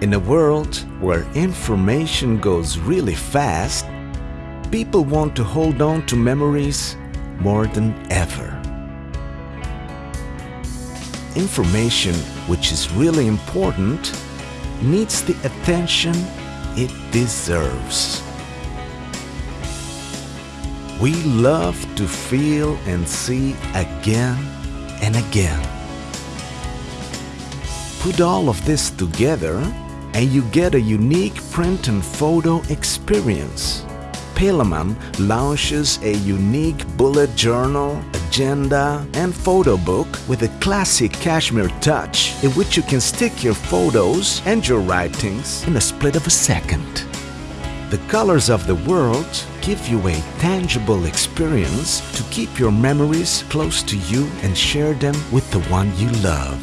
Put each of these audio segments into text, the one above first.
In a world where information goes really fast, people want to hold on to memories more than ever. Information which is really important needs the attention it deserves. We love to feel and see again and again. Put all of this together and you get a unique print and photo experience. Palaman launches a unique bullet journal, agenda, and photo book with a classic cashmere touch in which you can stick your photos and your writings in a split of a second. The colors of the world give you a tangible experience to keep your memories close to you and share them with the one you love.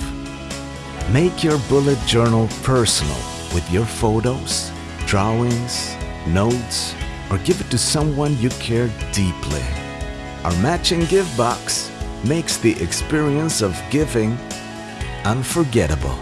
Make your bullet journal personal with your photos, drawings, notes, or give it to someone you care deeply. Our matching gift box makes the experience of giving unforgettable.